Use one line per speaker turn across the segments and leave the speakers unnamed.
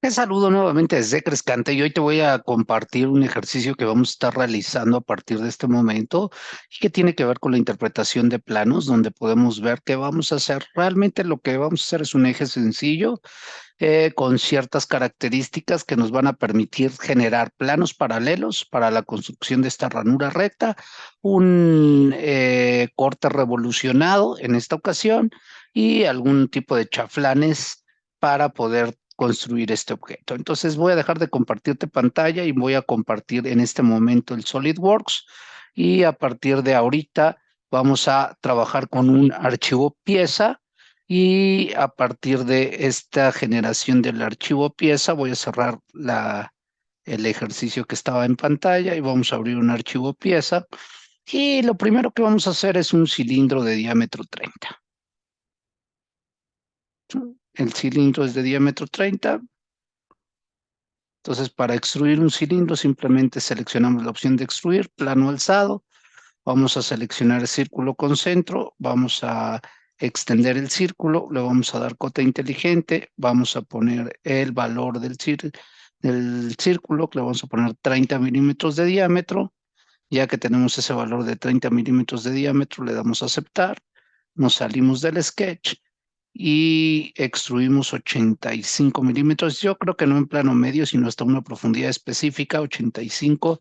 Te saludo nuevamente desde Crescante y hoy te voy a compartir un ejercicio que vamos a estar realizando a partir de este momento y que tiene que ver con la interpretación de planos, donde podemos ver qué vamos a hacer. Realmente lo que vamos a hacer es un eje sencillo eh, con ciertas características que nos van a permitir generar planos paralelos para la construcción de esta ranura recta, un eh, corte revolucionado en esta ocasión y algún tipo de chaflanes para poder construir este objeto. Entonces voy a dejar de compartirte pantalla y voy a compartir en este momento el SolidWorks y a partir de ahorita vamos a trabajar con un archivo pieza y a partir de esta generación del archivo pieza voy a cerrar la, el ejercicio que estaba en pantalla y vamos a abrir un archivo pieza y lo primero que vamos a hacer es un cilindro de diámetro 30. El cilindro es de diámetro 30. Entonces, para extruir un cilindro, simplemente seleccionamos la opción de extruir, plano alzado. Vamos a seleccionar el círculo con centro. Vamos a extender el círculo. Le vamos a dar cota inteligente. Vamos a poner el valor del, del círculo, le vamos a poner 30 milímetros de diámetro. Ya que tenemos ese valor de 30 milímetros de diámetro, le damos a aceptar. Nos salimos del sketch y extruimos 85 milímetros. Yo creo que no en plano medio, sino hasta una profundidad específica, 85.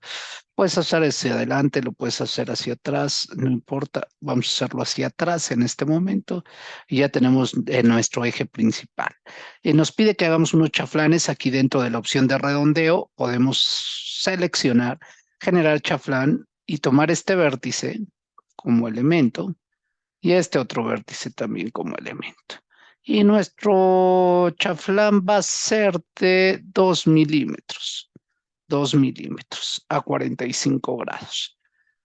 Puedes hacer hacia adelante, lo puedes hacer hacia atrás, no importa. Vamos a hacerlo hacia atrás en este momento. Y ya tenemos nuestro eje principal. Y nos pide que hagamos unos chaflanes aquí dentro de la opción de redondeo. Podemos seleccionar, generar chaflán y tomar este vértice como elemento y este otro vértice también como elemento y nuestro chaflán va a ser de 2 milímetros, 2 milímetros a 45 grados.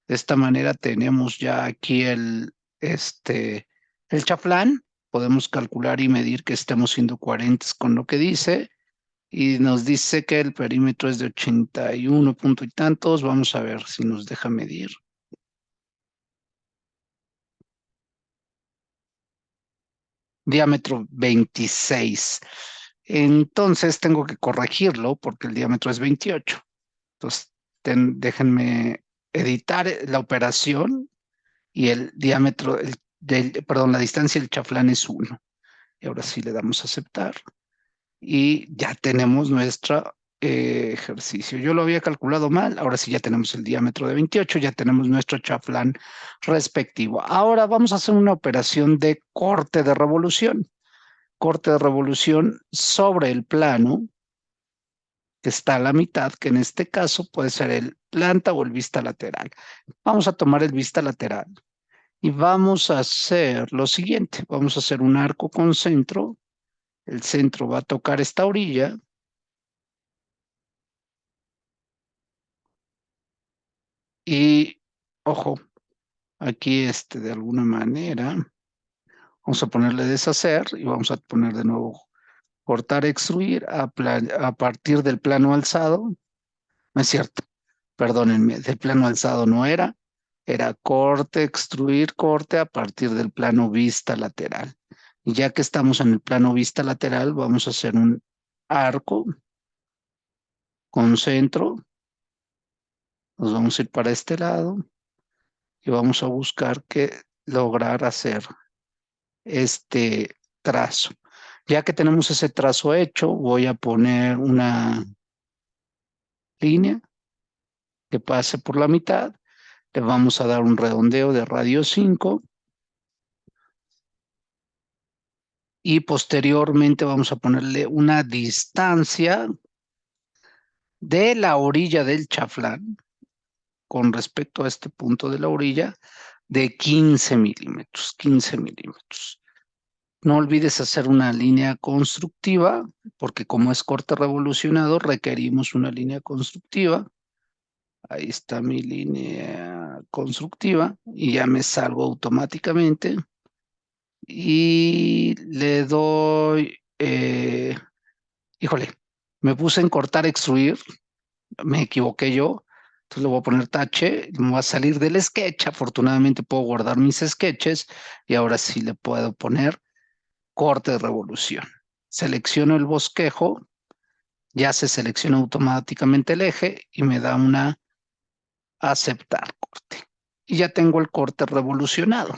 De esta manera tenemos ya aquí el, este, el chaflán, podemos calcular y medir que estemos siendo coherentes con lo que dice, y nos dice que el perímetro es de 81 punto y tantos, vamos a ver si nos deja medir. Diámetro 26. Entonces tengo que corregirlo porque el diámetro es 28. Entonces déjenme editar la operación y el diámetro, del, perdón, la distancia del chaflán es 1. Y ahora sí le damos a aceptar. Y ya tenemos nuestra ejercicio. Yo lo había calculado mal, ahora sí ya tenemos el diámetro de 28, ya tenemos nuestro chaflán respectivo. Ahora vamos a hacer una operación de corte de revolución. Corte de revolución sobre el plano que está a la mitad, que en este caso puede ser el planta o el vista lateral. Vamos a tomar el vista lateral y vamos a hacer lo siguiente. Vamos a hacer un arco con centro. El centro va a tocar esta orilla Y, ojo, aquí este, de alguna manera, vamos a ponerle deshacer y vamos a poner de nuevo cortar, extruir a, a partir del plano alzado. No es cierto, perdónenme, del plano alzado no era, era corte, extruir, corte a partir del plano vista lateral. Y ya que estamos en el plano vista lateral, vamos a hacer un arco con centro nos vamos a ir para este lado y vamos a buscar que lograr hacer este trazo. Ya que tenemos ese trazo hecho, voy a poner una línea que pase por la mitad. Le vamos a dar un redondeo de radio 5. Y posteriormente vamos a ponerle una distancia de la orilla del chaflán con respecto a este punto de la orilla de 15 milímetros, 15 milímetros. No olvides hacer una línea constructiva, porque como es corte revolucionado, requerimos una línea constructiva. Ahí está mi línea constructiva y ya me salgo automáticamente. Y le doy, eh, híjole, me puse en cortar, extruir, me equivoqué yo, entonces le voy a poner tache, me voy a salir del sketch. Afortunadamente puedo guardar mis sketches y ahora sí le puedo poner corte de revolución. Selecciono el bosquejo Ya se selecciona automáticamente el eje y me da una aceptar corte. Y ya tengo el corte revolucionado.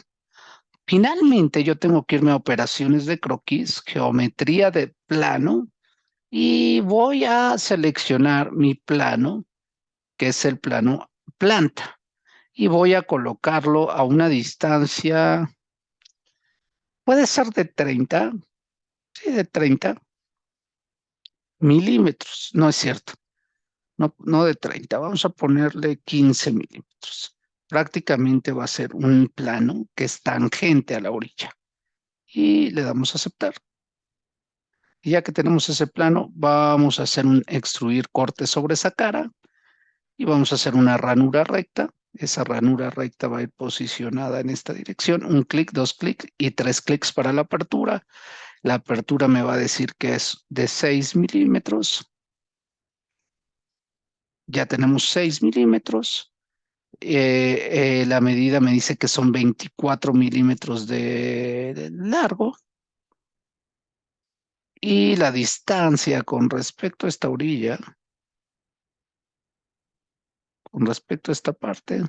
Finalmente, yo tengo que irme a operaciones de croquis, geometría de plano, y voy a seleccionar mi plano, es el plano planta, y voy a colocarlo a una distancia, puede ser de 30, sí, de 30 milímetros, no es cierto, no, no de 30, vamos a ponerle 15 milímetros. Prácticamente va a ser un plano que es tangente a la orilla. Y le damos a aceptar. Y ya que tenemos ese plano, vamos a hacer un extruir corte sobre esa cara y vamos a hacer una ranura recta. Esa ranura recta va a ir posicionada en esta dirección. Un clic, dos clics y tres clics para la apertura. La apertura me va a decir que es de 6 milímetros. Ya tenemos 6 milímetros. Eh, eh, la medida me dice que son 24 milímetros de, largo. Y la distancia con respecto a esta orilla, con respecto a esta parte,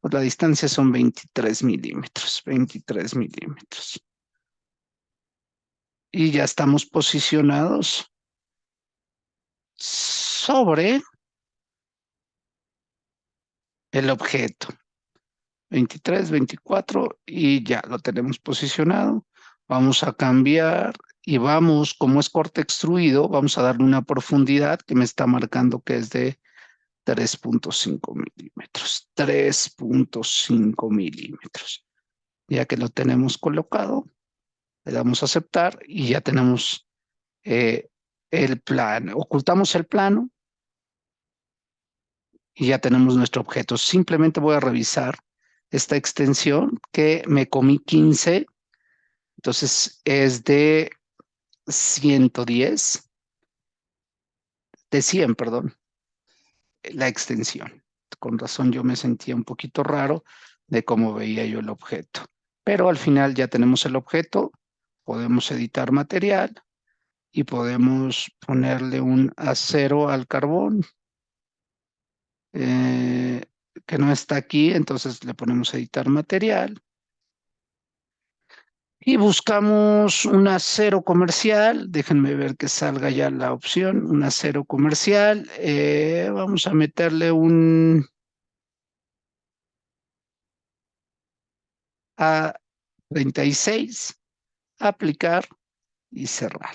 pues la distancia son 23 milímetros, 23 milímetros. Y ya estamos posicionados sobre el objeto. 23, 24 y ya lo tenemos posicionado. Vamos a cambiar y vamos, como es corte extruido, vamos a darle una profundidad que me está marcando que es de 3.5 milímetros. 3.5 milímetros. Ya que lo tenemos colocado, le damos a aceptar y ya tenemos eh, el plano. Ocultamos el plano y ya tenemos nuestro objeto. Simplemente voy a revisar esta extensión que me comí 15, entonces es de 110, de 100, perdón, la extensión. Con razón yo me sentía un poquito raro de cómo veía yo el objeto. Pero al final ya tenemos el objeto, podemos editar material y podemos ponerle un acero al carbón eh, que no está aquí, entonces le ponemos editar material. Y buscamos un acero comercial, déjenme ver que salga ya la opción, un acero comercial. Eh, vamos a meterle un A36, aplicar y cerrar.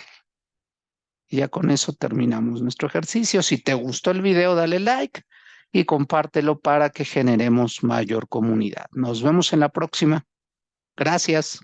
Y ya con eso terminamos nuestro ejercicio. Si te gustó el video, dale like y compártelo para que generemos mayor comunidad. Nos vemos en la próxima. Gracias.